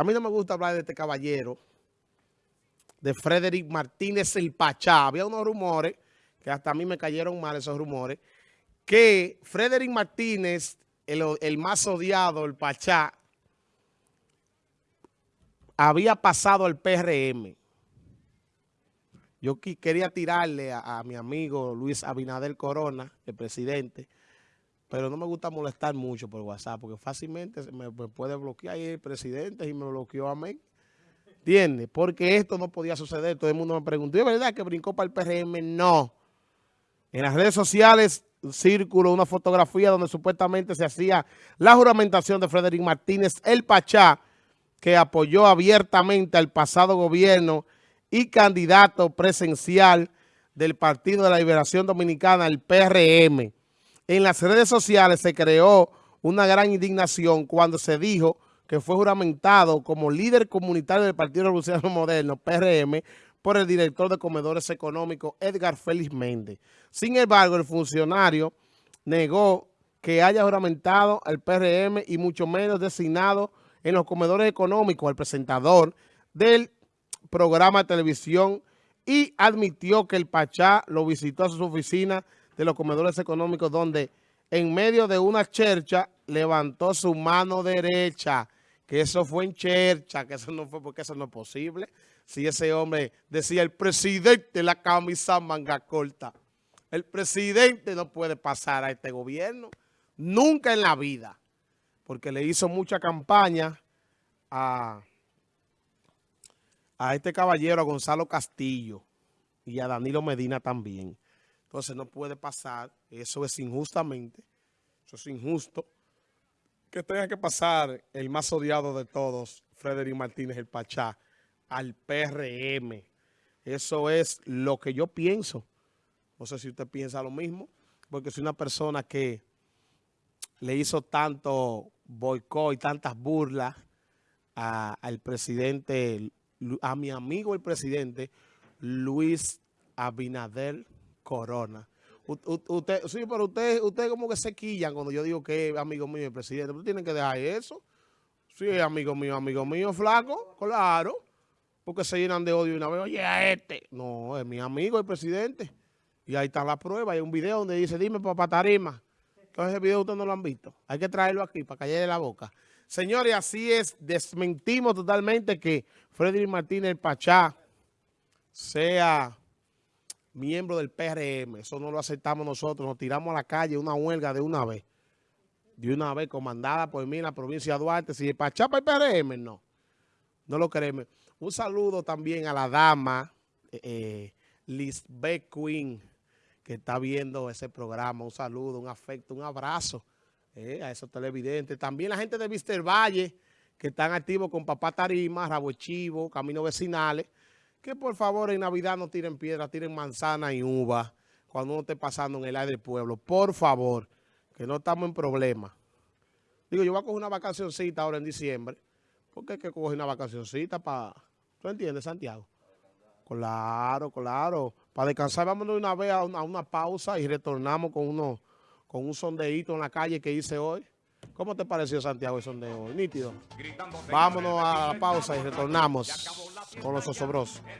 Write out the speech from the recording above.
a mí no me gusta hablar de este caballero, de Frederick Martínez el Pachá. Había unos rumores, que hasta a mí me cayeron mal esos rumores, que Frederick Martínez, el, más odiado, el Pachá, había pasado al PRM. Yo quería tirarle a, mi amigo Luis Abinader Corona, el presidente, pero no me gusta molestar mucho por WhatsApp, porque fácilmente me, puede bloquear ahí el presidente y me bloqueó a mí. ¿Entiendes? Porque esto no podía suceder. Todo el mundo me preguntó, ¿es verdad que brincó para el PRM? No. En las redes sociales círculo una fotografía donde supuestamente se hacía la juramentación de Frederick Martínez, el Pachá, que apoyó abiertamente al pasado gobierno y candidato presencial del Partido de la Liberación Dominicana, el PRM. En las redes sociales se creó una gran indignación cuando se dijo que fue juramentado como líder comunitario del Partido Revolucionario Moderno, PRM, por el director de Comedores Económicos, Edgar Félix Méndez. Sin embargo, el funcionario negó que haya juramentado al PRM y mucho menos designado en los comedores económicos al presentador del programa de televisión y admitió que el Pachá lo visitó a su oficina de los comedores económicos donde en medio de una chercha levantó su mano derecha, que eso fue en chercha, que eso no fue porque eso no es posible. Si ese hombre decía el presidente la camisa manga corta, el presidente no puede pasar a este gobierno, nunca en la vida porque le hizo mucha campaña a, a este caballero, a Gonzalo Castillo, y a Danilo Medina también. Entonces no puede pasar, eso es injustamente, eso es injusto, que tenga que pasar el más odiado de todos, Frederick Martínez, el Pachá, al PRM. Eso es lo que yo pienso. No sé si usted piensa lo mismo, porque es una persona que le hizo tanto boicot y tantas burlas al presidente, a mi amigo el presidente, Luis Abinader Corona. usted, sí, pero usted, usted como que se quillan cuando yo digo que es amigo mío el presidente. Usted tiene que dejar eso. Sí, amigo mío, amigo mío, flaco, claro. Porque se llenan de odio y una vez, oye, a este. No, es mi amigo el presidente. Y ahí está la prueba. Hay un video donde dice, dime, papá Tarima. Entonces ese video ustedes no lo han visto. Hay que traerlo aquí para callarle la boca. Señores, así es. Desmentimos totalmente que Freddy Martínez Pachá sea miembro del PRM. Eso no lo aceptamos nosotros. Nos tiramos a la calle una huelga de una vez. De una vez comandada por mí en la provincia de Duarte. Si para el PRM, no. No lo queremos. Un saludo también a la dama eh, eh Lisbeth Queen que está viendo ese programa. Un saludo, un afecto, un abrazo eh, a esos televidentes. También la gente de Mister Valle, que están activos con Papá Tarima, Rabo Chivo, Caminos Vecinales, que por favor en Navidad no tiren piedra, tiren manzana y uva cuando uno esté pasando en el aire del pueblo. Por favor, que no estamos en problema. Digo, yo voy a coger una vacacioncita ahora en diciembre. ¿Por qué hay que coger una vacacioncita para... ¿Tú entiendes, Santiago? Claro, claro. Para descansar, vámonos una vez a una, pausa y retornamos con uno, con un sondeíto en la calle que hice hoy. ¿Cómo te pareció, Santiago, el sondeo? Nítido. Vámonos a la pausa y retornamos con los osobrosos.